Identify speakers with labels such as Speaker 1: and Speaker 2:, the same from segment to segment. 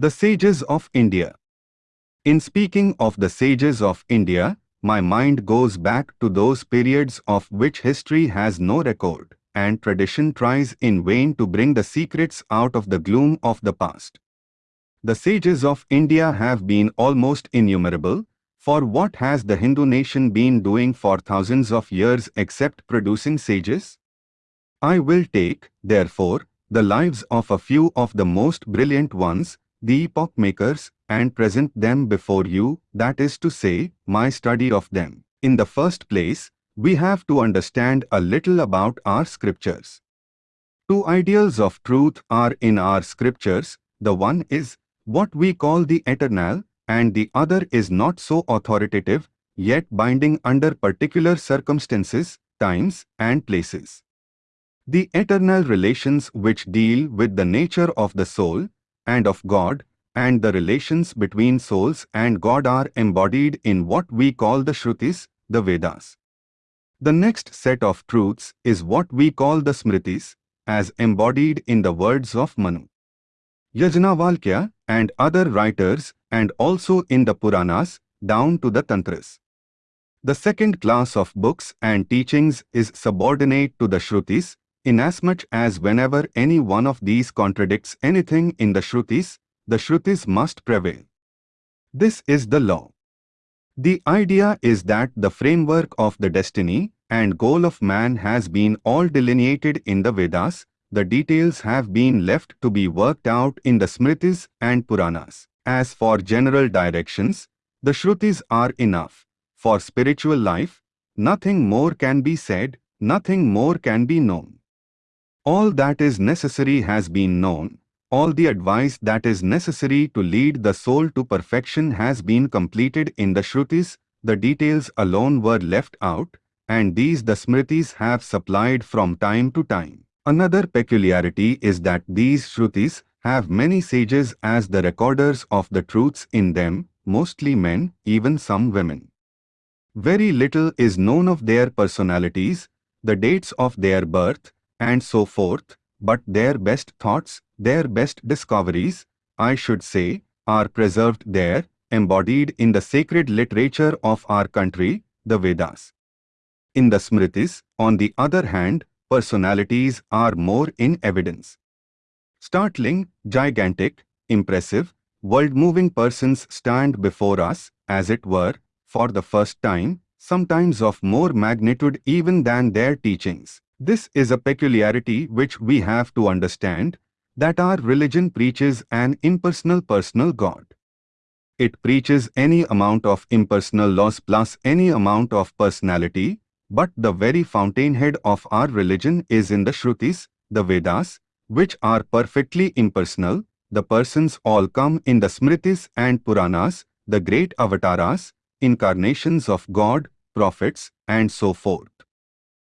Speaker 1: The Sages of India In speaking of the sages of India, my mind goes back to those periods of which history has no record, and tradition tries in vain to bring the secrets out of the gloom of the past. The sages of India have been almost innumerable, for what has the Hindu nation been doing for thousands of years except producing sages? I will take, therefore, the lives of a few of the most brilliant ones, the epoch makers, and present them before you, that is to say, my study of them. In the first place, we have to understand a little about our scriptures. Two ideals of truth are in our scriptures, the one is what we call the eternal, and the other is not so authoritative, yet binding under particular circumstances, times, and places. The eternal relations which deal with the nature of the soul and of God and the relations between souls and God are embodied in what we call the Shrutis, the Vedas. The next set of truths is what we call the Smritis, as embodied in the words of Manu. Yajnavalkya and other writers and also in the Puranas down to the Tantras. The second class of books and teachings is subordinate to the Shrutis, inasmuch as whenever any one of these contradicts anything in the Shrutis, the Shrutis must prevail. This is the law. The idea is that the framework of the destiny and goal of man has been all delineated in the Vedas, the details have been left to be worked out in the Smritis and Puranas. As for general directions, the Shrutis are enough. For spiritual life, nothing more can be said, nothing more can be known. All that is necessary has been known. All the advice that is necessary to lead the soul to perfection has been completed in the Shrutis, the details alone were left out, and these the Smritis have supplied from time to time. Another peculiarity is that these Shrutis have many sages as the recorders of the truths in them, mostly men, even some women. Very little is known of their personalities, the dates of their birth, and so forth, but their best thoughts, their best discoveries, I should say, are preserved there, embodied in the sacred literature of our country, the Vedas. In the Smritis, on the other hand, personalities are more in evidence. Startling, gigantic, impressive, world-moving persons stand before us, as it were, for the first time, sometimes of more magnitude even than their teachings. This is a peculiarity which we have to understand, that our religion preaches an impersonal personal God. It preaches any amount of impersonal laws plus any amount of personality, but the very fountainhead of our religion is in the Shrutis, the Vedas, which are perfectly impersonal, the persons all come in the Smritis and Puranas, the great avatars, incarnations of God, prophets, and so forth.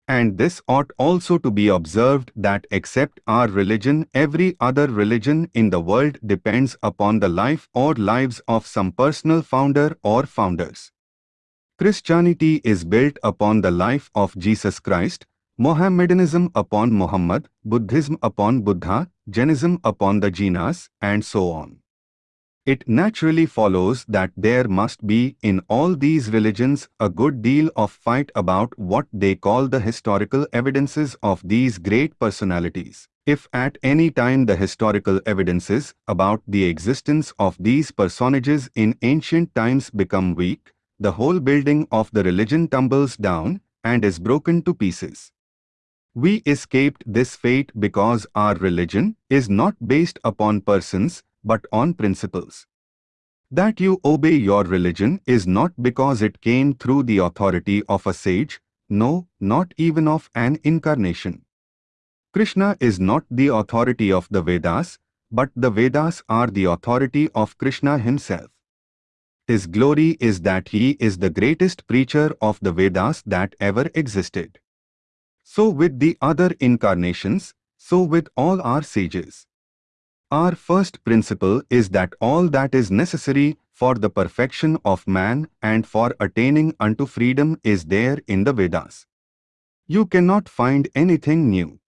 Speaker 1: And this ought also to be observed that except our religion, every other religion in the world depends upon the life or lives of some personal founder or founders. Christianity is built upon the life of Jesus Christ, Mohammedanism upon Muhammad, Buddhism upon Buddha, Jainism upon the Jinas, and so on. It naturally follows that there must be in all these religions a good deal of fight about what they call the historical evidences of these great personalities. If at any time the historical evidences about the existence of these personages in ancient times become weak, the whole building of the religion tumbles down and is broken to pieces. We escaped this fate because our religion is not based upon persons but on principles. That you obey your religion is not because it came through the authority of a sage, no, not even of an incarnation. Krishna is not the authority of the Vedas, but the Vedas are the authority of Krishna himself. His glory is that he is the greatest preacher of the Vedas that ever existed. So with the other incarnations, so with all our sages. Our first principle is that all that is necessary for the perfection of man and for attaining unto freedom is there in the Vedas. You cannot find anything new.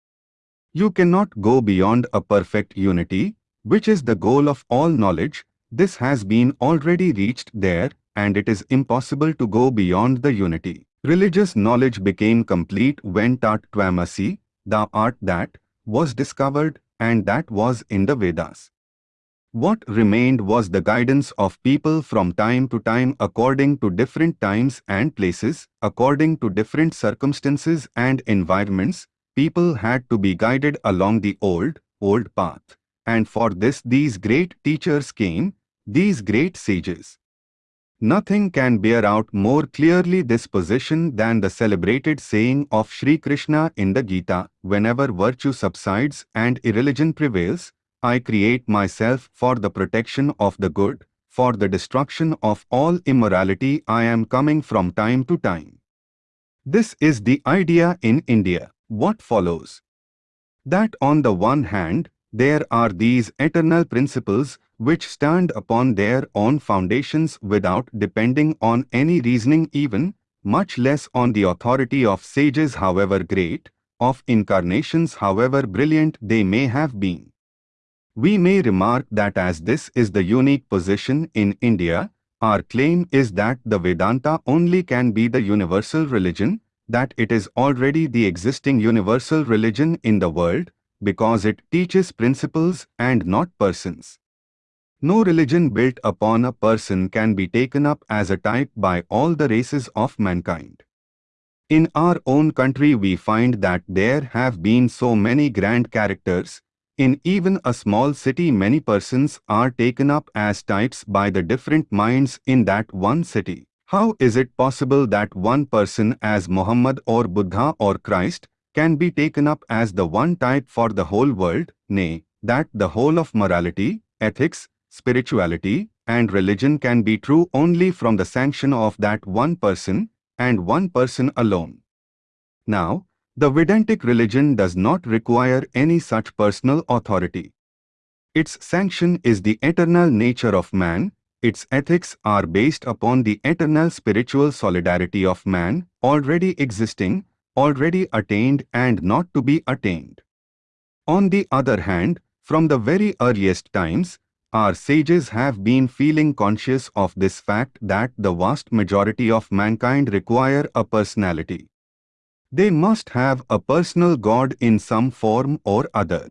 Speaker 1: You cannot go beyond a perfect unity, which is the goal of all knowledge, this has been already reached there, and it is impossible to go beyond the unity. Religious knowledge became complete when Tat Tvamasi, the art that, was discovered, and that was in the Vedas. What remained was the guidance of people from time to time according to different times and places, according to different circumstances and environments, people had to be guided along the old, old path. And for this these great teachers came, these great sages. Nothing can bear out more clearly this position than the celebrated saying of Sri Krishna in the Gita, whenever virtue subsides and irreligion prevails, I create myself for the protection of the good, for the destruction of all immorality I am coming from time to time. This is the idea in India. What follows? That on the one hand, there are these eternal principles which stand upon their own foundations without depending on any reasoning even, much less on the authority of sages however great, of incarnations however brilliant they may have been. We may remark that as this is the unique position in India, our claim is that the Vedanta only can be the universal religion, that it is already the existing universal religion in the world, because it teaches principles and not persons. No religion built upon a person can be taken up as a type by all the races of mankind. In our own country we find that there have been so many grand characters, in even a small city many persons are taken up as types by the different minds in that one city. How is it possible that one person as Muhammad or Buddha or Christ can be taken up as the one type for the whole world, nay, that the whole of morality, ethics, spirituality, and religion can be true only from the sanction of that one person, and one person alone. Now, the Vedantic religion does not require any such personal authority. Its sanction is the eternal nature of man, its ethics are based upon the eternal spiritual solidarity of man, already existing, already attained and not to be attained. On the other hand, from the very earliest times, our sages have been feeling conscious of this fact that the vast majority of mankind require a personality. They must have a personal God in some form or other.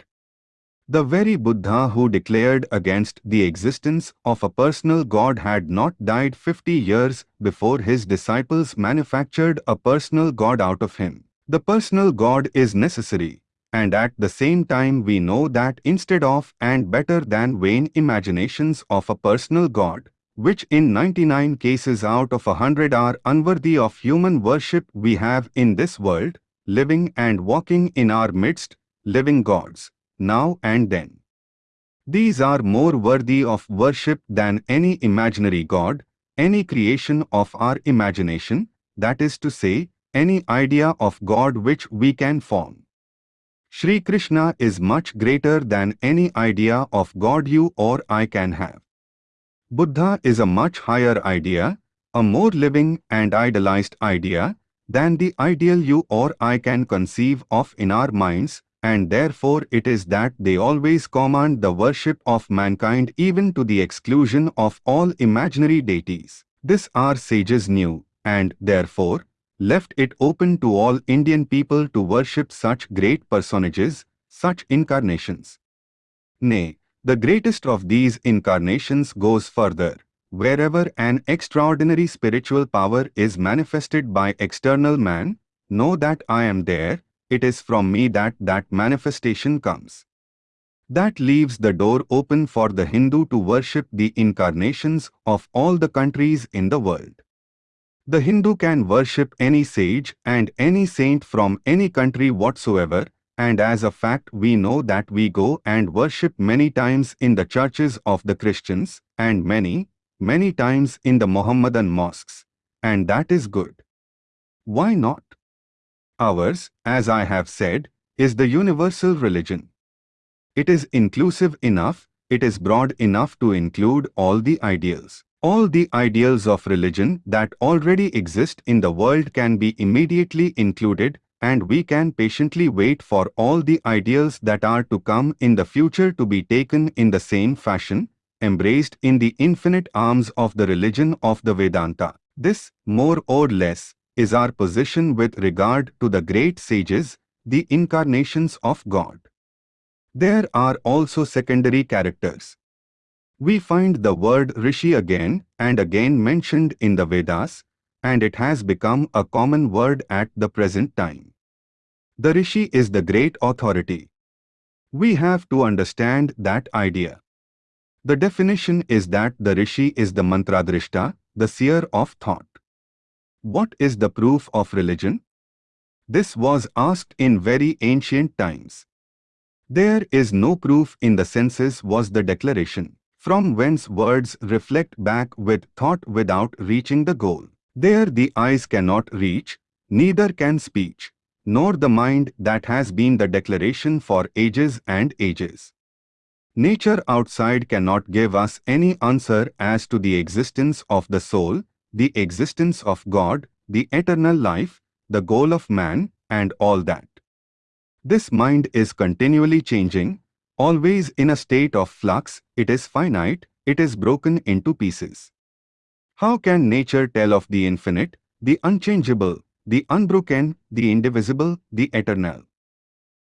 Speaker 1: The very Buddha who declared against the existence of a personal God had not died 50 years before his disciples manufactured a personal God out of him. The personal God is necessary, and at the same time we know that instead of and better than vain imaginations of a personal God, which in 99 cases out of a 100 are unworthy of human worship we have in this world, living and walking in our midst, living gods, now and then. These are more worthy of worship than any imaginary god, any creation of our imagination, that is to say, any idea of God which we can form. Sri Krishna is much greater than any idea of God you or I can have. Buddha is a much higher idea, a more living and idealized idea than the ideal you or I can conceive of in our minds, and therefore it is that they always command the worship of mankind even to the exclusion of all imaginary deities. This our sages knew, and therefore, left it open to all Indian people to worship such great personages, such incarnations. Nay, the greatest of these incarnations goes further. Wherever an extraordinary spiritual power is manifested by external man, know that I am there, it is from me that that manifestation comes. That leaves the door open for the Hindu to worship the incarnations of all the countries in the world. The Hindu can worship any sage and any saint from any country whatsoever, and as a fact we know that we go and worship many times in the churches of the Christians, and many, many times in the Mohammedan mosques, and that is good. Why not? Ours, as I have said, is the universal religion. It is inclusive enough, it is broad enough to include all the ideals. All the ideals of religion that already exist in the world can be immediately included and we can patiently wait for all the ideals that are to come in the future to be taken in the same fashion, embraced in the infinite arms of the religion of the Vedanta. This, more or less, is our position with regard to the great sages, the incarnations of God. There are also secondary characters. We find the word Rishi again and again mentioned in the Vedas, and it has become a common word at the present time. The Rishi is the great authority. We have to understand that idea. The definition is that the Rishi is the Mantradrishta, the seer of thought. What is the proof of religion? This was asked in very ancient times. There is no proof in the senses was the declaration, from whence words reflect back with thought without reaching the goal. There the eyes cannot reach, neither can speech, nor the mind that has been the declaration for ages and ages. Nature outside cannot give us any answer as to the existence of the soul, the existence of God, the eternal life, the goal of man, and all that. This mind is continually changing, always in a state of flux, it is finite, it is broken into pieces. How can nature tell of the infinite, the unchangeable, the unbroken, the indivisible, the eternal?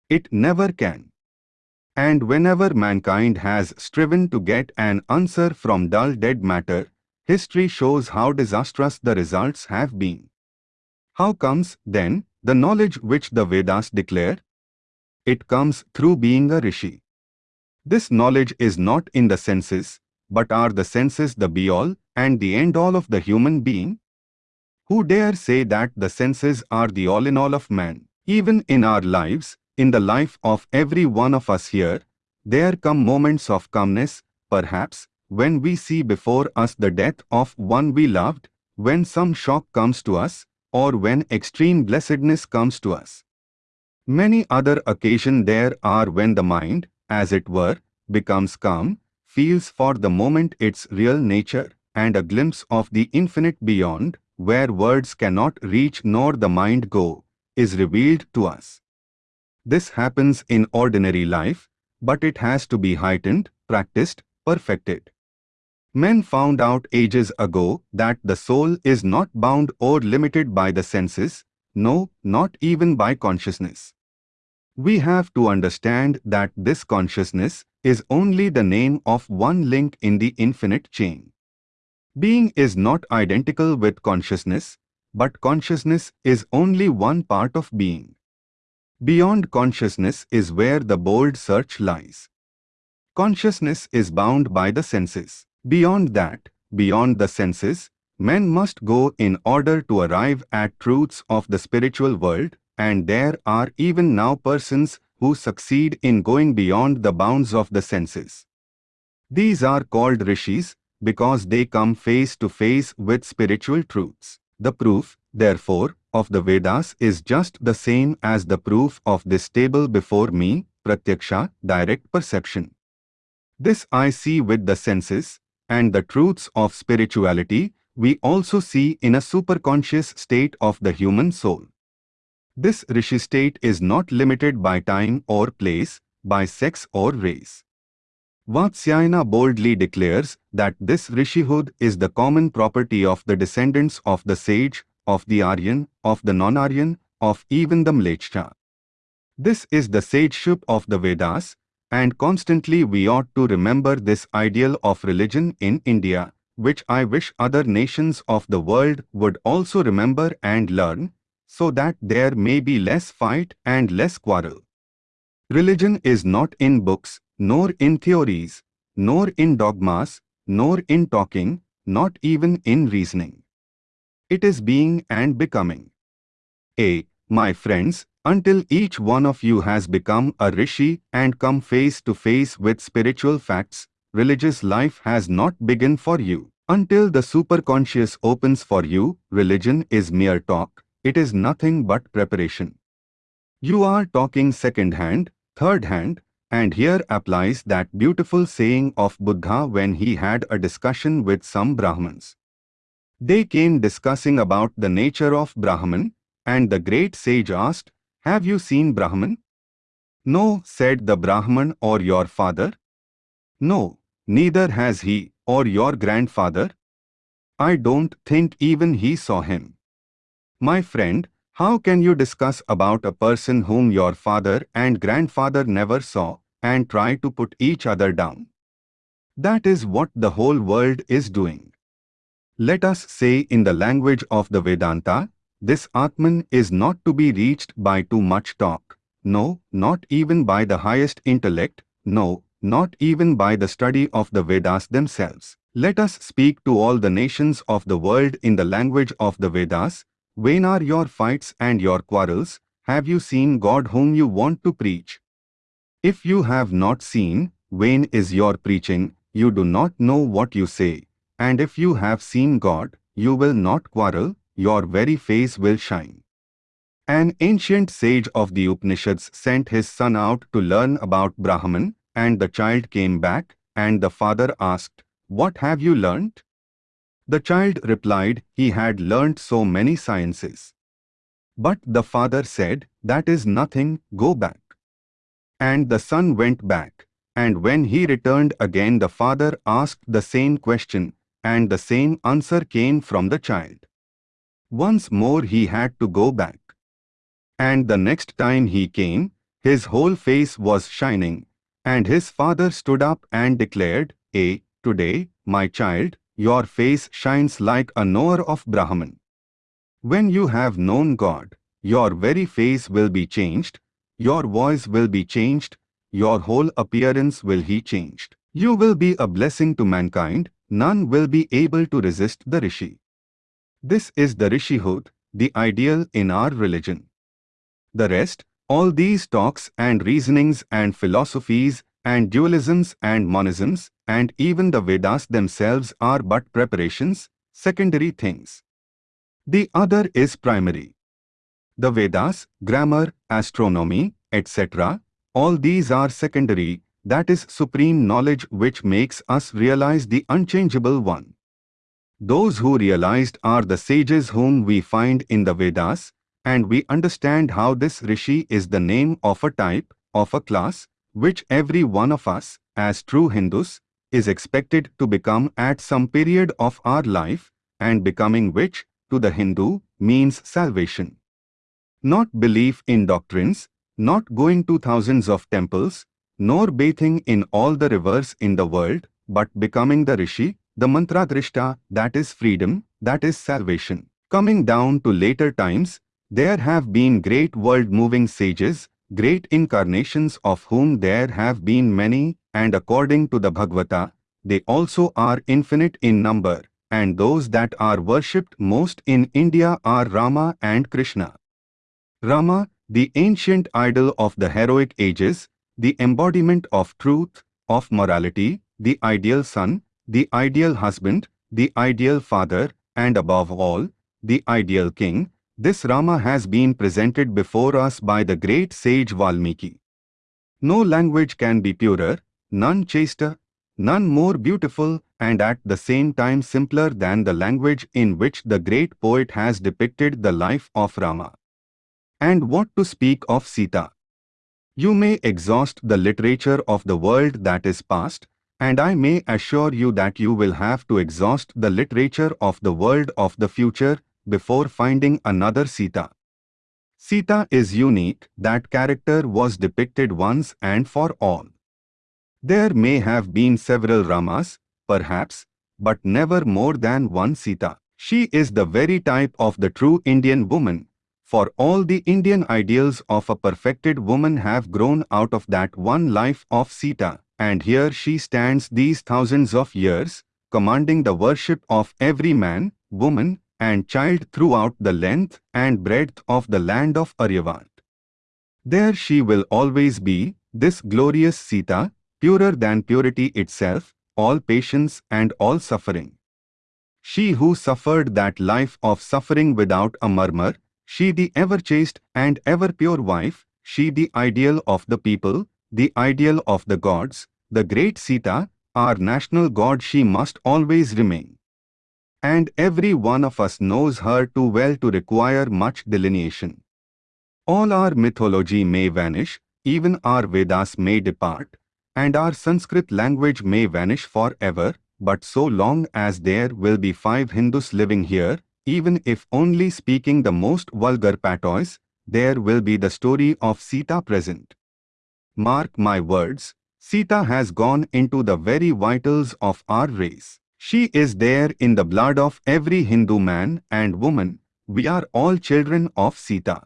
Speaker 1: It never can. And whenever mankind has striven to get an answer from dull dead matter, history shows how disastrous the results have been. How comes, then, the knowledge which the Vedas declare? It comes through being a rishi. This knowledge is not in the senses, but are the senses the be-all and the end-all of the human being? Who dare say that the senses are the all-in-all of man? Even in our lives, in the life of every one of us here, there come moments of calmness, perhaps, when we see before us the death of one we loved, when some shock comes to us, or when extreme blessedness comes to us. Many other occasions there are when the mind, as it were, becomes calm, feels for the moment its real nature, and a glimpse of the infinite beyond, where words cannot reach nor the mind go, is revealed to us. This happens in ordinary life, but it has to be heightened, practiced, perfected. Men found out ages ago that the soul is not bound or limited by the senses, no, not even by consciousness. We have to understand that this consciousness is only the name of one link in the infinite chain. Being is not identical with consciousness, but consciousness is only one part of being. Beyond consciousness is where the bold search lies. Consciousness is bound by the senses. Beyond that, beyond the senses, men must go in order to arrive at truths of the spiritual world and there are even now persons who succeed in going beyond the bounds of the senses. These are called rishis because they come face to face with spiritual truths. The proof, therefore, of the Vedas is just the same as the proof of this table before me, pratyaksha, direct perception. This I see with the senses, and the truths of spirituality we also see in a superconscious state of the human soul. This rishi state is not limited by time or place, by sex or race. Vatsyayana boldly declares that this rishihood is the common property of the descendants of the sage, of the Aryan, of the non-Aryan, of even the Mleccha. This is the sageship of the Vedas, and constantly we ought to remember this ideal of religion in India, which I wish other nations of the world would also remember and learn, so that there may be less fight and less quarrel. Religion is not in books, nor in theories, nor in dogmas, nor in talking, not even in reasoning. It is being and becoming. A. My friends, until each one of you has become a rishi and come face to face with spiritual facts, religious life has not begun for you. Until the superconscious opens for you, religion is mere talk, it is nothing but preparation. You are talking second hand, third hand, and here applies that beautiful saying of Buddha when he had a discussion with some Brahmins. They came discussing about the nature of Brahman, and the great sage asked, Have you seen Brahman? No, said the Brahman or your father. No, neither has he, or your grandfather. I don't think even he saw him. My friend, how can you discuss about a person whom your father and grandfather never saw and try to put each other down? That is what the whole world is doing. Let us say in the language of the Vedanta, this Atman is not to be reached by too much talk, no, not even by the highest intellect, no, not even by the study of the Vedas themselves. Let us speak to all the nations of the world in the language of the Vedas, Vain are your fights and your quarrels, have you seen God whom you want to preach? If you have not seen, vain is your preaching, you do not know what you say. And if you have seen God, you will not quarrel, your very face will shine. An ancient sage of the Upanishads sent his son out to learn about Brahman, and the child came back, and the father asked, What have you learnt? The child replied he had learnt so many sciences. But the father said, That is nothing, go back. And the son went back, and when he returned again the father asked the same question, and the same answer came from the child. Once more he had to go back. And the next time he came, his whole face was shining, and his father stood up and declared, A, today, my child, your face shines like a knower of Brahman. When you have known God, your very face will be changed, your voice will be changed, your whole appearance will be changed. You will be a blessing to mankind, none will be able to resist the Rishi. This is the Rishihood, the ideal in our religion. The rest, all these talks and reasonings and philosophies and dualisms and monisms, and even the Vedas themselves are but preparations, secondary things. The other is primary. The Vedas, grammar, astronomy, etc., all these are secondary, that is supreme knowledge which makes us realize the unchangeable one. Those who realized are the sages whom we find in the Vedas, and we understand how this Rishi is the name of a type, of a class, which every one of us, as true Hindus, is expected to become at some period of our life, and becoming which, to the Hindu, means salvation. Not belief in doctrines, not going to thousands of temples, nor bathing in all the rivers in the world, but becoming the Rishi, the Mantradrishta, that is freedom, that is salvation. Coming down to later times, there have been great world-moving sages, great incarnations of whom there have been many, and according to the Bhagavata, they also are infinite in number, and those that are worshipped most in India are Rama and Krishna. Rama, the ancient idol of the heroic ages, the embodiment of truth, of morality, the ideal son, the ideal husband, the ideal father, and above all, the ideal king, this Rama has been presented before us by the great sage Valmiki. No language can be purer, none chaster, none more beautiful, and at the same time simpler than the language in which the great poet has depicted the life of Rama. And what to speak of Sita? You may exhaust the literature of the world that is past, and I may assure you that you will have to exhaust the literature of the world of the future before finding another Sita. Sita is unique, that character was depicted once and for all. There may have been several Ramas, perhaps, but never more than one Sita. She is the very type of the true Indian woman, for all the Indian ideals of a perfected woman have grown out of that one life of Sita, and here she stands these thousands of years, commanding the worship of every man, woman, and child throughout the length and breadth of the land of Aryavarta. There she will always be, this glorious Sita, purer than purity itself, all patience and all suffering. She who suffered that life of suffering without a murmur, she the ever chaste and ever pure wife, she the ideal of the people, the ideal of the gods, the great Sita, our national god she must always remain and every one of us knows her too well to require much delineation. All our mythology may vanish, even our Vedas may depart, and our Sanskrit language may vanish forever, but so long as there will be five Hindus living here, even if only speaking the most vulgar patois, there will be the story of Sita present. Mark my words, Sita has gone into the very vitals of our race. She is there in the blood of every Hindu man and woman. We are all children of Sita.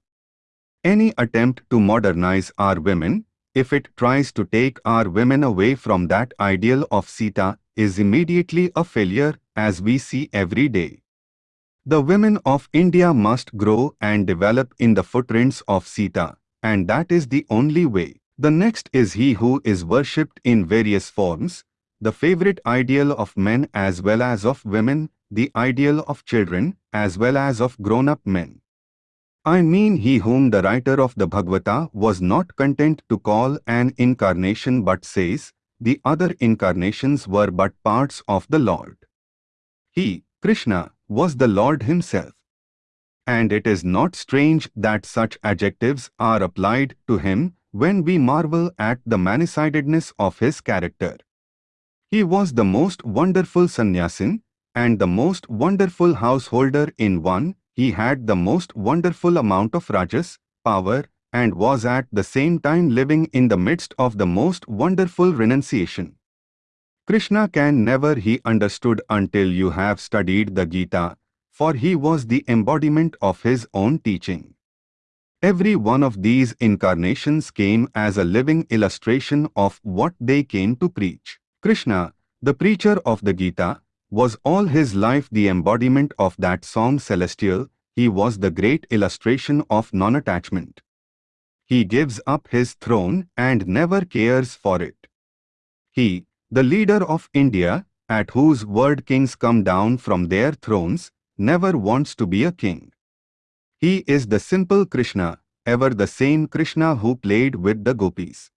Speaker 1: Any attempt to modernize our women, if it tries to take our women away from that ideal of Sita, is immediately a failure as we see every day. The women of India must grow and develop in the footprints of Sita, and that is the only way. The next is he who is worshipped in various forms, the favorite ideal of men as well as of women, the ideal of children as well as of grown-up men. I mean he whom the writer of the Bhagavata was not content to call an incarnation but says, the other incarnations were but parts of the Lord. He, Krishna, was the Lord himself. And it is not strange that such adjectives are applied to him when we marvel at the many-sidedness of his character. He was the most wonderful sannyasin and the most wonderful householder in one. He had the most wonderful amount of rajas, power, and was at the same time living in the midst of the most wonderful renunciation. Krishna can never he understood until you have studied the Gita, for he was the embodiment of his own teaching. Every one of these incarnations came as a living illustration of what they came to preach. Krishna, the preacher of the Gita, was all his life the embodiment of that song celestial, he was the great illustration of non-attachment. He gives up his throne and never cares for it. He, the leader of India, at whose word kings come down from their thrones, never wants to be a king. He is the simple Krishna, ever the same Krishna who played with the gopis.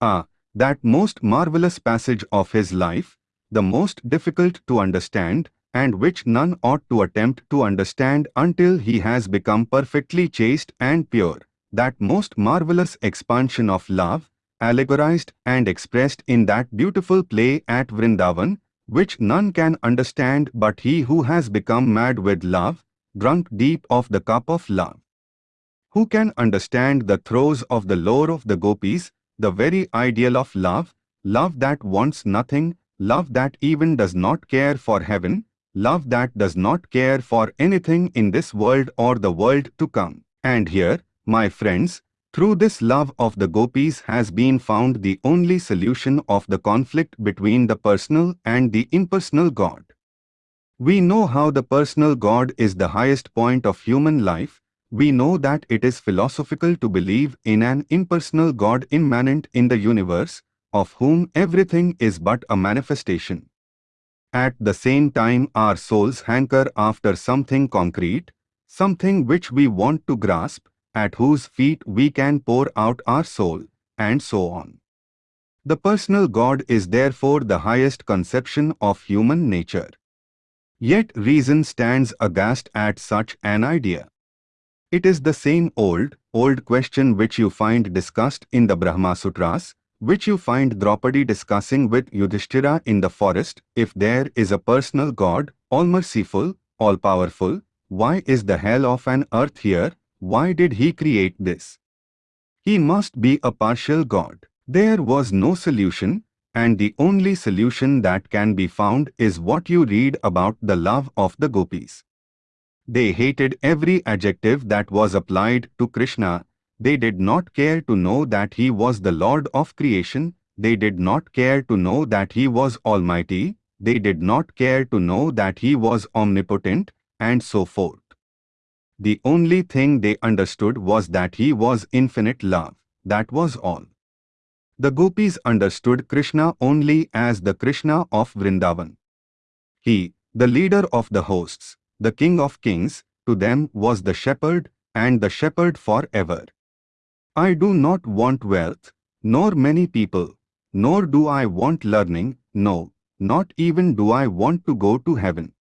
Speaker 1: Ah, that most marvelous passage of his life, the most difficult to understand, and which none ought to attempt to understand until he has become perfectly chaste and pure, that most marvelous expansion of love, allegorized and expressed in that beautiful play at Vrindavan, which none can understand but he who has become mad with love, drunk deep of the cup of love. Who can understand the throes of the lore of the gopis, the very ideal of love, love that wants nothing, love that even does not care for heaven, love that does not care for anything in this world or the world to come. And here, my friends, through this love of the gopis has been found the only solution of the conflict between the personal and the impersonal God. We know how the personal God is the highest point of human life, we know that it is philosophical to believe in an impersonal God immanent in the universe, of whom everything is but a manifestation. At the same time our souls hanker after something concrete, something which we want to grasp, at whose feet we can pour out our soul, and so on. The personal God is therefore the highest conception of human nature. Yet reason stands aghast at such an idea. It is the same old, old question which you find discussed in the Brahma Sutras, which you find Draupadi discussing with Yudhishthira in the forest. If there is a personal God, all-merciful, all-powerful, why is the hell of an earth here? Why did he create this? He must be a partial God. There was no solution, and the only solution that can be found is what you read about the love of the gopis. They hated every adjective that was applied to Krishna. They did not care to know that he was the Lord of creation. They did not care to know that he was almighty. They did not care to know that he was omnipotent, and so forth. The only thing they understood was that he was infinite love. That was all. The gopis understood Krishna only as the Krishna of Vrindavan. He, the leader of the hosts, the King of Kings, to them was the shepherd, and the shepherd forever. I do not want wealth, nor many people, nor do I want learning, no, not even do I want to go to heaven.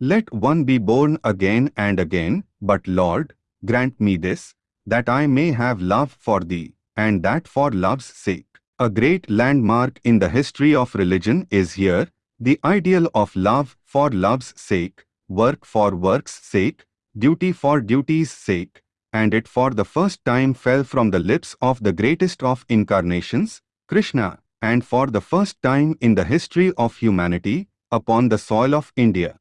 Speaker 1: Let one be born again and again, but Lord, grant me this, that I may have love for thee, and that for love's sake. A great landmark in the history of religion is here, the ideal of love for love's sake, work for work's sake, duty for duty's sake, and it for the first time fell from the lips of the greatest of incarnations, Krishna, and for the first time in the history of humanity, upon the soil of India.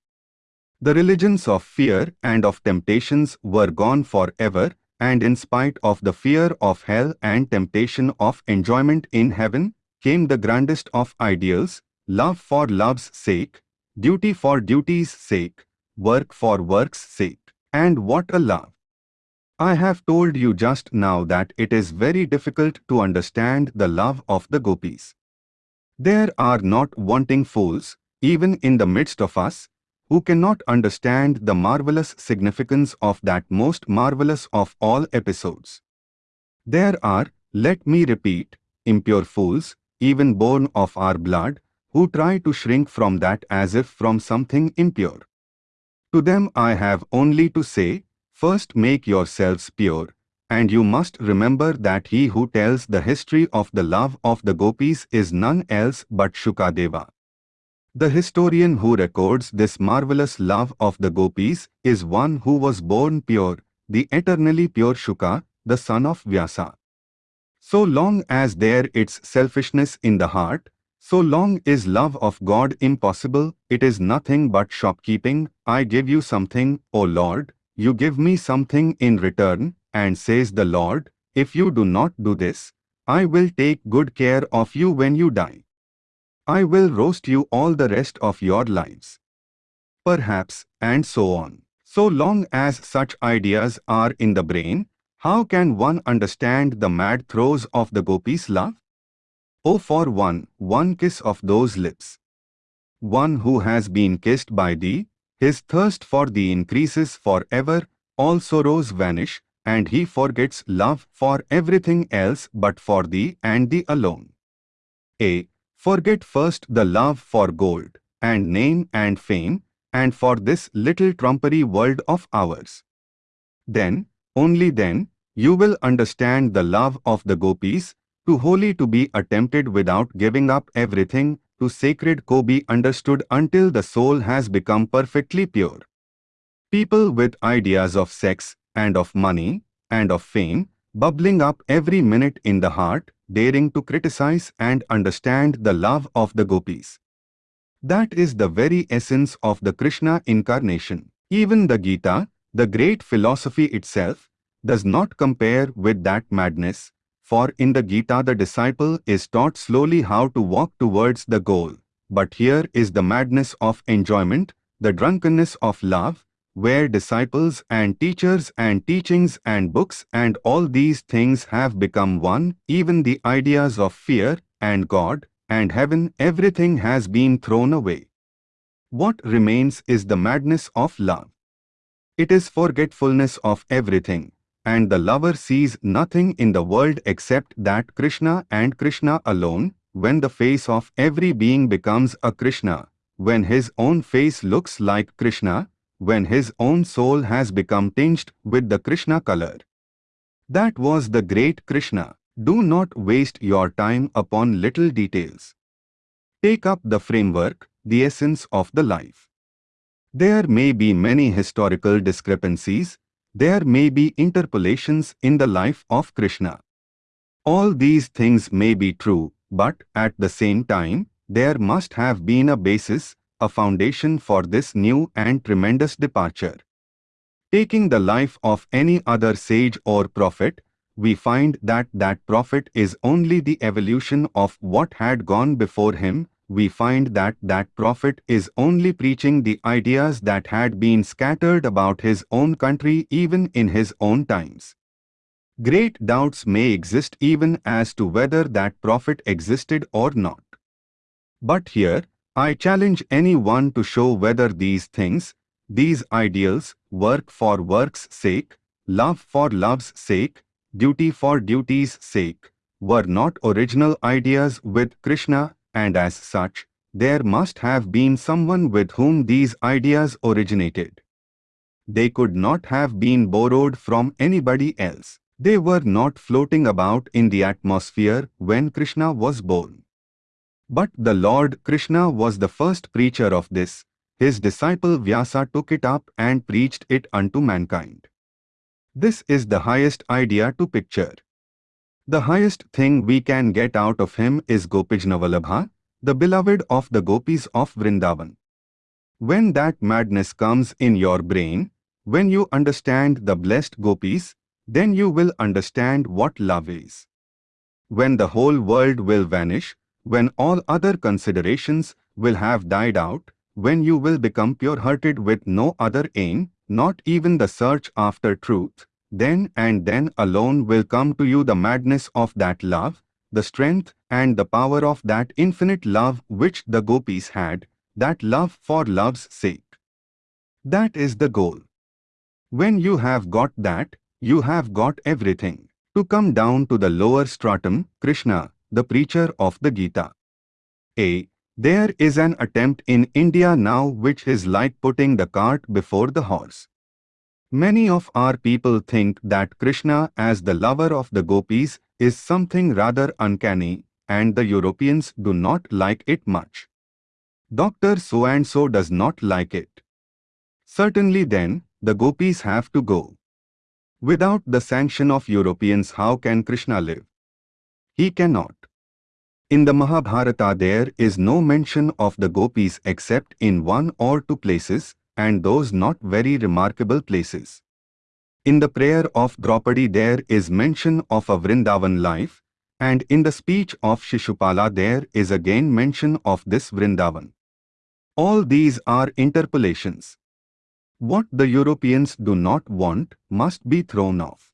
Speaker 1: The religions of fear and of temptations were gone forever, and in spite of the fear of hell and temptation of enjoyment in heaven, came the grandest of ideals, love for love's sake, duty for duty's sake, work for work's sake. And what a love! I have told you just now that it is very difficult to understand the love of the gopis. There are not wanting fools, even in the midst of us, who cannot understand the marvelous significance of that most marvelous of all episodes. There are, let me repeat, impure fools, even born of our blood, who try to shrink from that as if from something impure. To them I have only to say, First make yourselves pure, and you must remember that he who tells the history of the love of the gopis is none else but Shukadeva. The historian who records this marvelous love of the gopis is one who was born pure, the eternally pure Shuka, the son of Vyasa. So long as there is selfishness in the heart, so long is love of God impossible, it is nothing but shopkeeping, I give you something, O Lord, you give me something in return, and says the Lord, if you do not do this, I will take good care of you when you die. I will roast you all the rest of your lives. Perhaps, and so on. So long as such ideas are in the brain, how can one understand the mad throes of the gopis' love? Oh for one, one kiss of those lips. One who has been kissed by thee, his thirst for thee increases forever, all sorrows vanish, and he forgets love for everything else but for thee and thee alone. A. Forget first the love for gold, and name and fame, and for this little trumpery world of ours. Then, only then, you will understand the love of the gopis, too holy to be attempted without giving up everything, to sacred ko be understood until the soul has become perfectly pure. People with ideas of sex and of money and of fame bubbling up every minute in the heart, daring to criticize and understand the love of the gopis. That is the very essence of the Krishna incarnation. Even the Gita, the great philosophy itself, does not compare with that madness, for in the Gita the disciple is taught slowly how to walk towards the goal. But here is the madness of enjoyment, the drunkenness of love, where disciples and teachers and teachings and books and all these things have become one, even the ideas of fear and God and heaven everything has been thrown away. What remains is the madness of love. It is forgetfulness of everything, and the lover sees nothing in the world except that Krishna and Krishna alone, when the face of every being becomes a Krishna, when his own face looks like Krishna, when his own soul has become tinged with the Krishna color. That was the great Krishna. Do not waste your time upon little details. Take up the framework, the essence of the life. There may be many historical discrepancies, there may be interpolations in the life of Krishna. All these things may be true, but at the same time, there must have been a basis, a foundation for this new and tremendous departure. Taking the life of any other sage or prophet, we find that that prophet is only the evolution of what had gone before him, we find that that prophet is only preaching the ideas that had been scattered about his own country even in his own times. Great doubts may exist even as to whether that prophet existed or not. But here, I challenge anyone to show whether these things, these ideals, work for work's sake, love for love's sake, duty for duty's sake, were not original ideas with Krishna and as such, there must have been someone with whom these ideas originated. They could not have been borrowed from anybody else. They were not floating about in the atmosphere when Krishna was born. But the Lord Krishna was the first preacher of this. His disciple Vyasa took it up and preached it unto mankind. This is the highest idea to picture. The highest thing we can get out of him is Gopijanavallabha, the beloved of the gopis of Vrindavan. When that madness comes in your brain, when you understand the blessed gopis, then you will understand what love is. When the whole world will vanish, when all other considerations will have died out, when you will become pure-hearted with no other aim, not even the search after truth, then and then alone will come to you the madness of that love, the strength and the power of that infinite love which the gopis had, that love for love's sake. That is the goal. When you have got that, you have got everything. To come down to the lower stratum, Krishna, the preacher of the Gita. A. There is an attempt in India now which is like putting the cart before the horse. Many of our people think that Krishna as the lover of the gopis is something rather uncanny and the Europeans do not like it much. Dr. So-and-so does not like it. Certainly then, the gopis have to go. Without the sanction of Europeans how can Krishna live? He cannot. In the Mahabharata there is no mention of the gopis except in one or two places, and those not very remarkable places. In the prayer of Draupadi there is mention of a Vrindavan life, and in the speech of Shishupala there is again mention of this Vrindavan. All these are interpolations. What the Europeans do not want must be thrown off.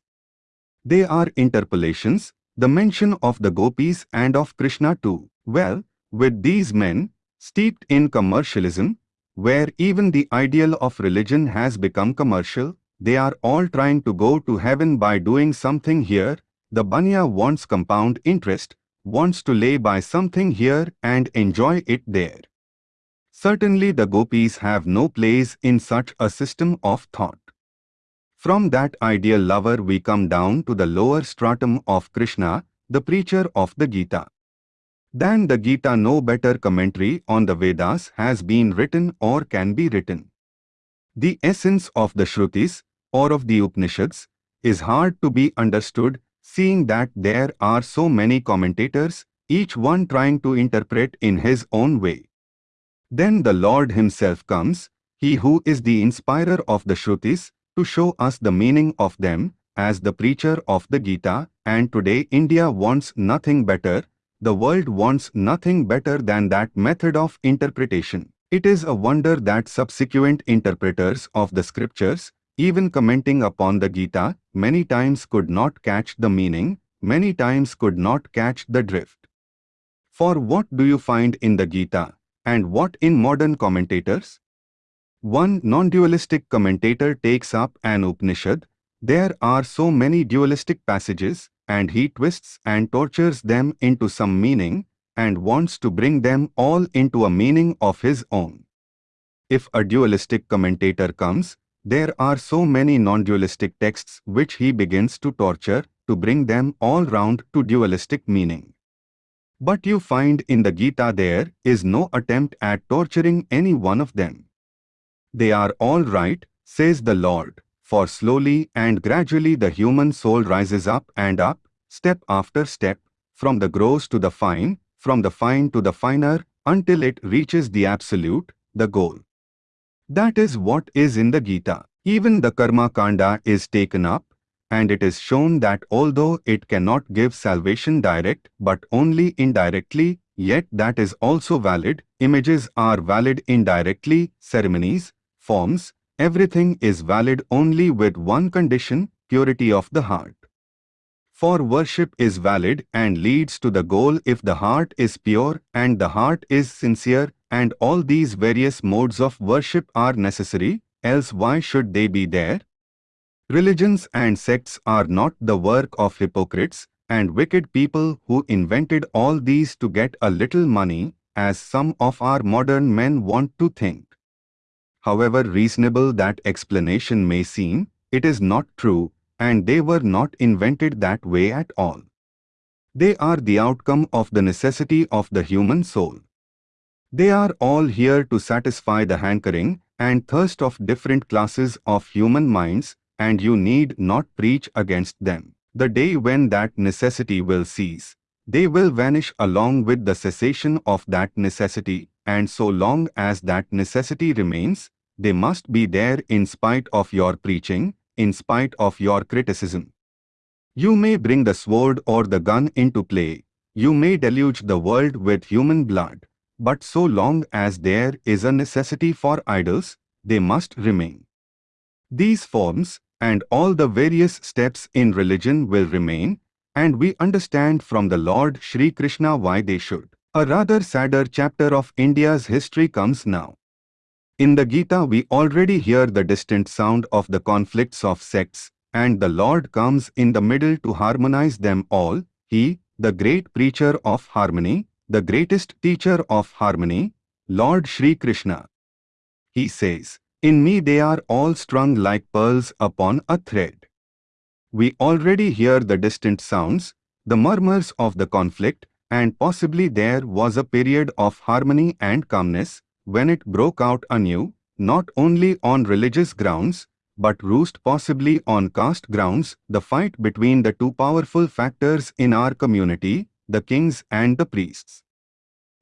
Speaker 1: They are interpolations, the mention of the gopis and of Krishna too. Well, with these men, steeped in commercialism, where even the ideal of religion has become commercial, they are all trying to go to heaven by doing something here. The Banya wants compound interest, wants to lay by something here and enjoy it there. Certainly the gopis have no place in such a system of thought. From that ideal lover we come down to the lower stratum of Krishna, the preacher of the Gita. Than the Gita no better commentary on the Vedas has been written or can be written. The essence of the Shrutis, or of the Upanishads, is hard to be understood seeing that there are so many commentators, each one trying to interpret in his own way. Then the Lord himself comes, he who is the inspirer of the Shrutis, to show us the meaning of them, as the preacher of the Gita, and today India wants nothing better the world wants nothing better than that method of interpretation. It is a wonder that subsequent interpreters of the scriptures, even commenting upon the Gita, many times could not catch the meaning, many times could not catch the drift. For what do you find in the Gita, and what in modern commentators? One non-dualistic commentator takes up an Upanishad, there are so many dualistic passages, and he twists and tortures them into some meaning and wants to bring them all into a meaning of his own. If a dualistic commentator comes, there are so many non-dualistic texts which he begins to torture to bring them all round to dualistic meaning. But you find in the Gita there is no attempt at torturing any one of them. They are all right, says the Lord, for slowly and gradually the human soul rises up and up, step after step, from the gross to the fine, from the fine to the finer, until it reaches the absolute, the goal. That is what is in the Gita. Even the Karma Kanda is taken up, and it is shown that although it cannot give salvation direct but only indirectly, yet that is also valid, images are valid indirectly, ceremonies, forms, Everything is valid only with one condition, purity of the heart. For worship is valid and leads to the goal if the heart is pure and the heart is sincere and all these various modes of worship are necessary, else why should they be there? Religions and sects are not the work of hypocrites and wicked people who invented all these to get a little money, as some of our modern men want to think. However reasonable that explanation may seem, it is not true, and they were not invented that way at all. They are the outcome of the necessity of the human soul. They are all here to satisfy the hankering and thirst of different classes of human minds, and you need not preach against them. The day when that necessity will cease, they will vanish along with the cessation of that necessity, and so long as that necessity remains, they must be there in spite of your preaching, in spite of your criticism. You may bring the sword or the gun into play, you may deluge the world with human blood, but so long as there is a necessity for idols, they must remain. These forms and all the various steps in religion will remain, and we understand from the Lord Sri Krishna why they should. A rather sadder chapter of India's history comes now. In the Gita we already hear the distant sound of the conflicts of sects, and the Lord comes in the middle to harmonize them all, He, the great preacher of harmony, the greatest teacher of harmony, Lord Sri Krishna. He says, In me they are all strung like pearls upon a thread. We already hear the distant sounds, the murmurs of the conflict, and possibly there was a period of harmony and calmness when it broke out anew, not only on religious grounds, but roost possibly on caste grounds, the fight between the two powerful factors in our community, the kings and the priests.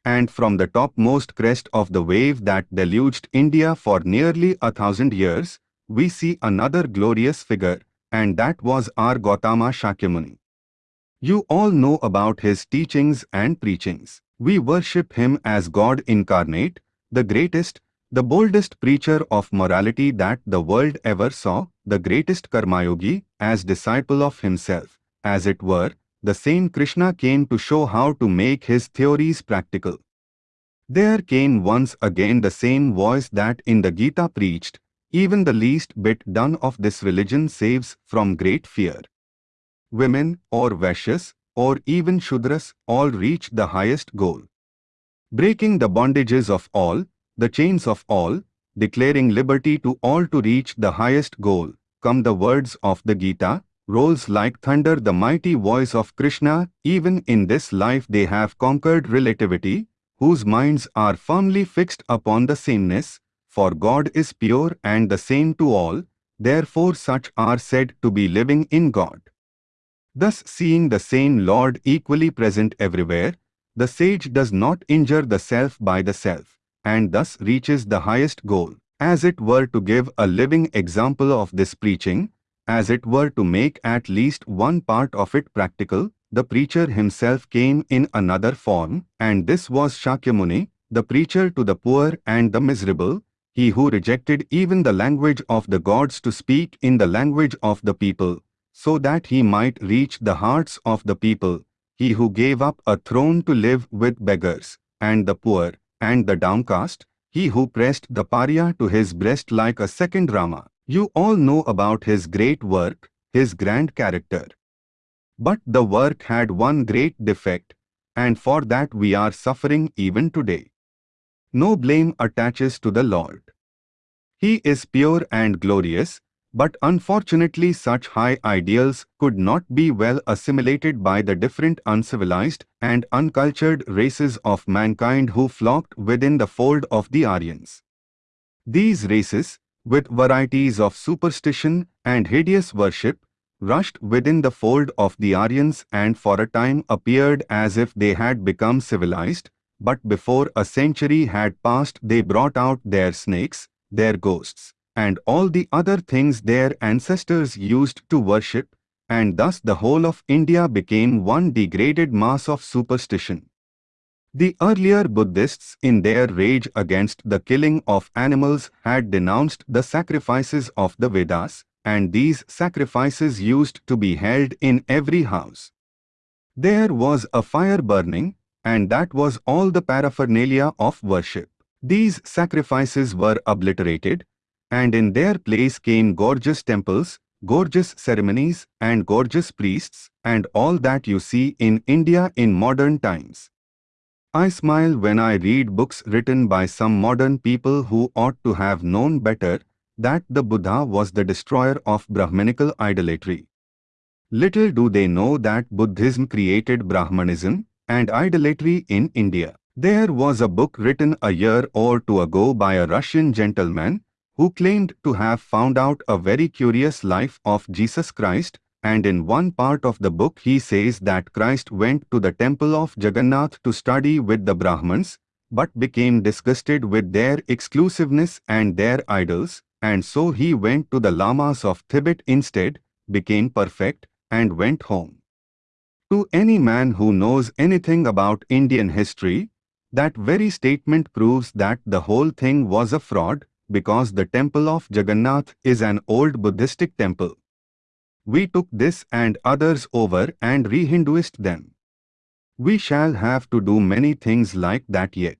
Speaker 1: And from the topmost crest of the wave that deluged India for nearly a thousand years, we see another glorious figure, and that was our Gautama Shakyamuni. You all know about his teachings and preachings. We worship him as God incarnate, the greatest, the boldest preacher of morality that the world ever saw, the greatest Karmayogi, as disciple of himself. As it were, the same Krishna came to show how to make his theories practical. There came once again the same voice that in the Gita preached, even the least bit done of this religion saves from great fear. Women, or Vaishyas, or even Shudras, all reach the highest goal. Breaking the bondages of all, the chains of all, declaring liberty to all to reach the highest goal, come the words of the Gita, rolls like thunder the mighty voice of Krishna, even in this life they have conquered relativity, whose minds are firmly fixed upon the sameness, for God is pure and the same to all, therefore such are said to be living in God. Thus seeing the same Lord equally present everywhere, the sage does not injure the self by the self, and thus reaches the highest goal. As it were to give a living example of this preaching, as it were to make at least one part of it practical, the preacher himself came in another form, and this was Shakyamuni, the preacher to the poor and the miserable, he who rejected even the language of the gods to speak in the language of the people, so that he might reach the hearts of the people, he who gave up a throne to live with beggars, and the poor, and the downcast, he who pressed the pariah to his breast like a second Rama. You all know about his great work, his grand character. But the work had one great defect, and for that we are suffering even today. No blame attaches to the Lord. He is pure and glorious, but unfortunately such high ideals could not be well assimilated by the different uncivilized and uncultured races of mankind who flocked within the fold of the Aryans. These races, with varieties of superstition and hideous worship, rushed within the fold of the Aryans and for a time appeared as if they had become civilized, but before a century had passed they brought out their snakes, their ghosts, and all the other things their ancestors used to worship, and thus the whole of India became one degraded mass of superstition. The earlier Buddhists in their rage against the killing of animals had denounced the sacrifices of the Vedas, and these sacrifices used to be held in every house. There was a fire burning, and that was all the paraphernalia of worship. These sacrifices were obliterated, and in their place came gorgeous temples, gorgeous ceremonies, and gorgeous priests, and all that you see in India in modern times. I smile when I read books written by some modern people who ought to have known better that the Buddha was the destroyer of Brahminical idolatry. Little do they know that Buddhism created Brahmanism and idolatry in India. There was a book written a year or two ago by a Russian gentleman who claimed to have found out a very curious life of Jesus Christ and in one part of the book he says that Christ went to the temple of Jagannath to study with the Brahmins but became disgusted with their exclusiveness and their idols and so he went to the lamas of Tibet instead, became perfect and went home. To any man who knows anything about Indian history, that very statement proves that the whole thing was a fraud because the temple of Jagannath is an old Buddhistic temple. We took this and others over and re-Hinduist them. We shall have to do many things like that yet.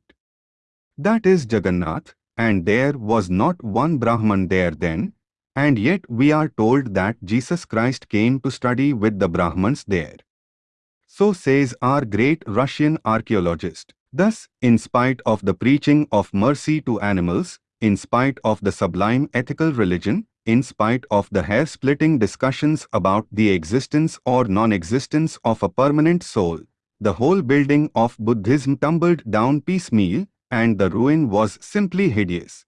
Speaker 1: That is Jagannath, and there was not one Brahman there then, and yet we are told that Jesus Christ came to study with the Brahmans there. So says our great Russian archaeologist. Thus, in spite of the preaching of mercy to animals, in spite of the sublime ethical religion, in spite of the hair-splitting discussions about the existence or non-existence of a permanent soul, the whole building of Buddhism tumbled down piecemeal, and the ruin was simply hideous.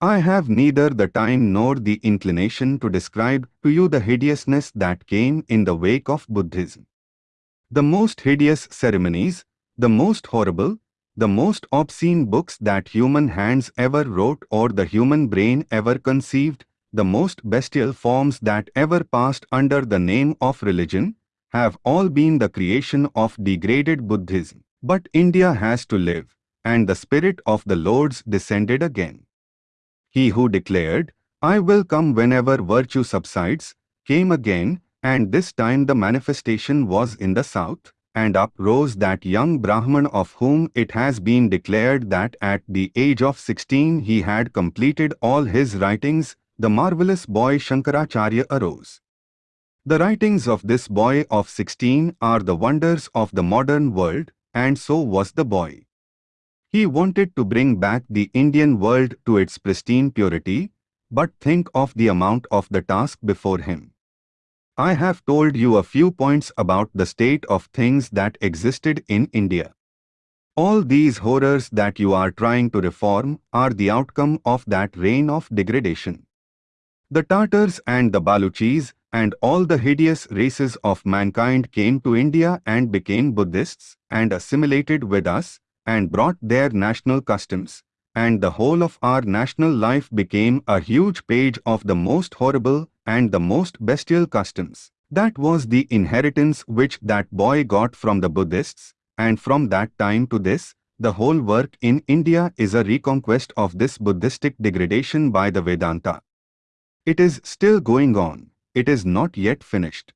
Speaker 1: I have neither the time nor the inclination to describe to you the hideousness that came in the wake of Buddhism. The most hideous ceremonies, the most horrible, the most obscene books that human hands ever wrote or the human brain ever conceived, the most bestial forms that ever passed under the name of religion, have all been the creation of degraded Buddhism. But India has to live, and the Spirit of the Lords descended again. He who declared, I will come whenever virtue subsides, came again, and this time the manifestation was in the south, and up rose that young Brahman of whom it has been declared that at the age of 16 he had completed all his writings, the marvelous boy Shankaracharya arose. The writings of this boy of 16 are the wonders of the modern world, and so was the boy. He wanted to bring back the Indian world to its pristine purity, but think of the amount of the task before him. I have told you a few points about the state of things that existed in India. All these horrors that you are trying to reform are the outcome of that reign of degradation. The Tartars and the Baluchis and all the hideous races of mankind came to India and became Buddhists and assimilated with us and brought their national customs, and the whole of our national life became a huge page of the most horrible and the most bestial customs. That was the inheritance which that boy got from the Buddhists, and from that time to this, the whole work in India is a reconquest of this Buddhistic degradation by the Vedanta. It is still going on, it is not yet finished.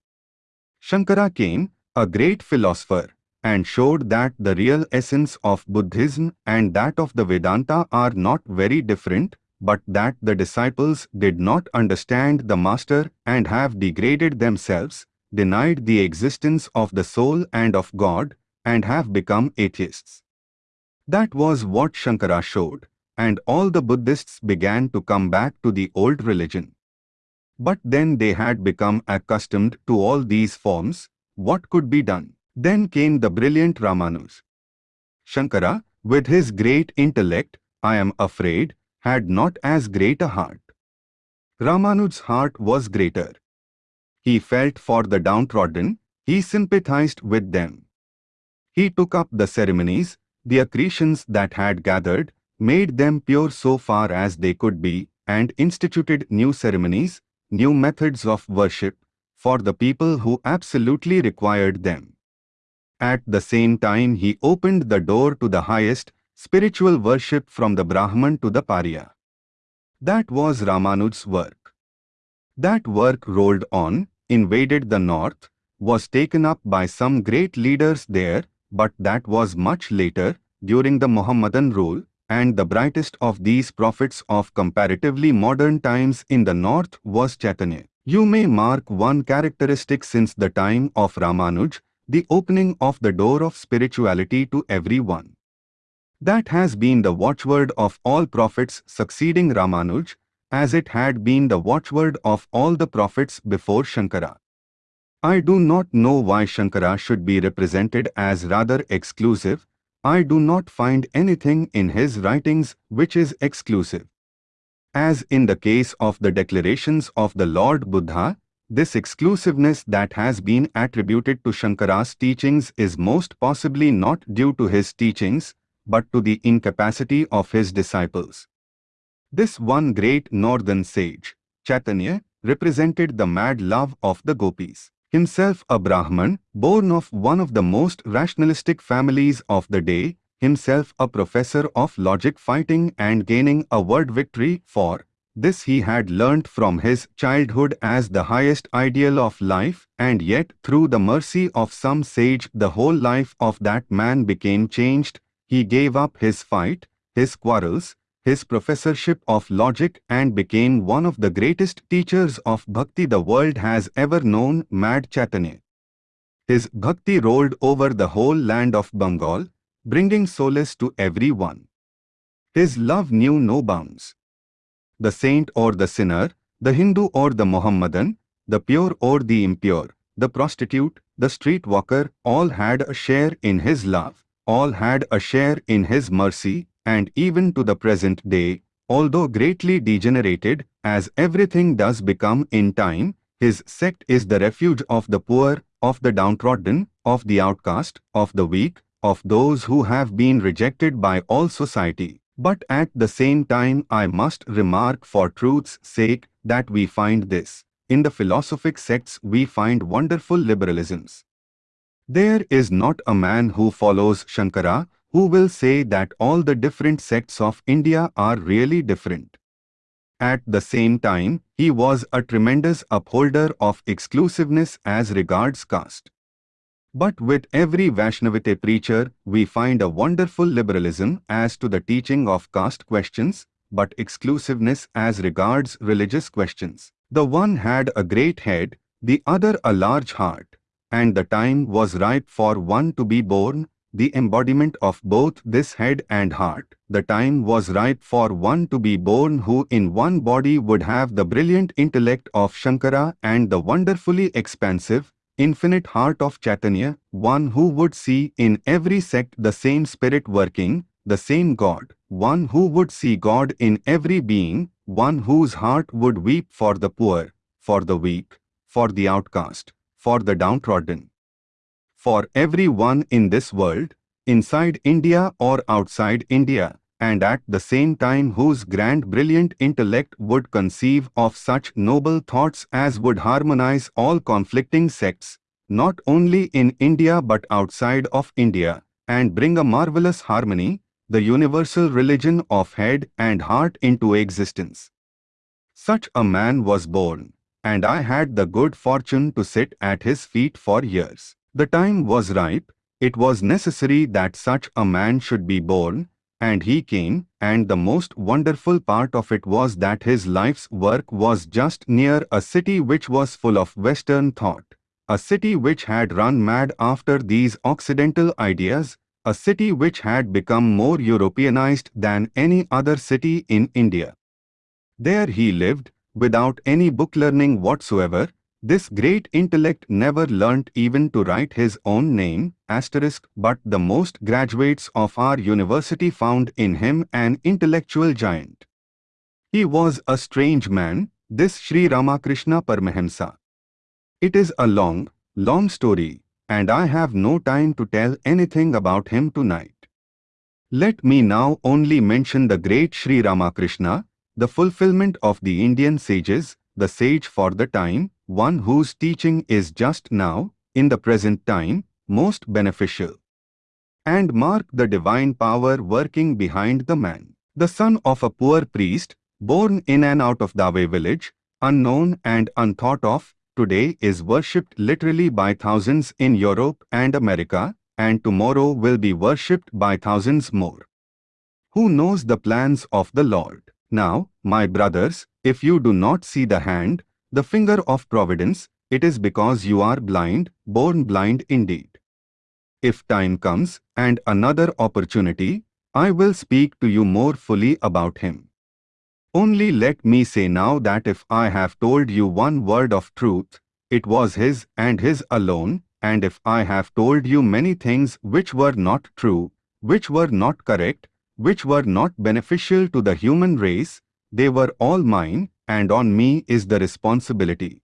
Speaker 1: Shankara came, a great philosopher, and showed that the real essence of Buddhism and that of the Vedanta are not very different, but that the disciples did not understand the Master and have degraded themselves, denied the existence of the soul and of God, and have become atheists. That was what Shankara showed, and all the Buddhists began to come back to the old religion. But then they had become accustomed to all these forms, what could be done? Then came the brilliant Ramanuj. Shankara, with his great intellect, I am afraid, had not as great a heart. Ramanuj's heart was greater. He felt for the downtrodden, he sympathized with them. He took up the ceremonies, the accretions that had gathered, made them pure so far as they could be, and instituted new ceremonies, new methods of worship, for the people who absolutely required them. At the same time he opened the door to the highest, spiritual worship from the Brahman to the Pariah. That was Ramanuj's work. That work rolled on, invaded the north, was taken up by some great leaders there, but that was much later, during the Mohammedan rule, and the brightest of these prophets of comparatively modern times in the north was Chaitanya. You may mark one characteristic since the time of Ramanuj, the opening of the door of spirituality to everyone. That has been the watchword of all prophets succeeding Ramanuj, as it had been the watchword of all the prophets before Shankara. I do not know why Shankara should be represented as rather exclusive. I do not find anything in his writings which is exclusive. As in the case of the declarations of the Lord Buddha, this exclusiveness that has been attributed to Shankara's teachings is most possibly not due to his teachings, but to the incapacity of his disciples. This one great northern sage, Chaitanya, represented the mad love of the gopis. Himself a Brahman, born of one of the most rationalistic families of the day, himself a professor of logic fighting and gaining a word victory for this he had learnt from his childhood as the highest ideal of life, and yet through the mercy of some sage the whole life of that man became changed. He gave up his fight, his quarrels, his professorship of logic and became one of the greatest teachers of bhakti the world has ever known, Mad Chaitanya. His bhakti rolled over the whole land of Bengal, bringing solace to everyone. His love knew no bounds the saint or the sinner, the Hindu or the Mohammedan, the pure or the impure, the prostitute, the street walker, all had a share in his love, all had a share in his mercy, and even to the present day, although greatly degenerated, as everything does become in time, his sect is the refuge of the poor, of the downtrodden, of the outcast, of the weak, of those who have been rejected by all society. But at the same time I must remark for truth's sake that we find this. In the philosophic sects we find wonderful liberalisms. There is not a man who follows Shankara who will say that all the different sects of India are really different. At the same time, he was a tremendous upholder of exclusiveness as regards caste. But with every Vaishnavite preacher, we find a wonderful liberalism as to the teaching of caste questions, but exclusiveness as regards religious questions. The one had a great head, the other a large heart, and the time was ripe for one to be born, the embodiment of both this head and heart. The time was ripe for one to be born who in one body would have the brilliant intellect of Shankara and the wonderfully expansive, infinite heart of Chaitanya, one who would see in every sect the same spirit working, the same God, one who would see God in every being, one whose heart would weep for the poor, for the weak, for the outcast, for the downtrodden. For everyone in this world, inside India or outside India, and at the same time whose grand brilliant intellect would conceive of such noble thoughts as would harmonize all conflicting sects, not only in India but outside of India, and bring a marvelous harmony, the universal religion of head and heart into existence. Such a man was born, and I had the good fortune to sit at his feet for years. The time was ripe, it was necessary that such a man should be born, and he came, and the most wonderful part of it was that his life's work was just near a city which was full of Western thought, a city which had run mad after these Occidental ideas, a city which had become more Europeanized than any other city in India. There he lived, without any book learning whatsoever, this great intellect never learnt even to write his own name, asterisk, but the most graduates of our university found in him an intellectual giant. He was a strange man, this Sri Ramakrishna Paramahamsa. It is a long, long story, and I have no time to tell anything about him tonight. Let me now only mention the great Sri Ramakrishna, the fulfillment of the Indian sages, the sage for the time, one whose teaching is just now, in the present time, most beneficial. And mark the divine power working behind the man. The son of a poor priest, born in and out of Dave village, unknown and unthought of, today is worshipped literally by thousands in Europe and America, and tomorrow will be worshipped by thousands more. Who knows the plans of the Lord? Now, my brothers, if you do not see the hand, the finger of providence, it is because you are blind, born blind indeed. If time comes and another opportunity, I will speak to you more fully about him. Only let me say now that if I have told you one word of truth, It was his and his alone, and if I have told you many things which were not true, which were not correct, which were not beneficial to the human race, they were all mine, and on me is the responsibility.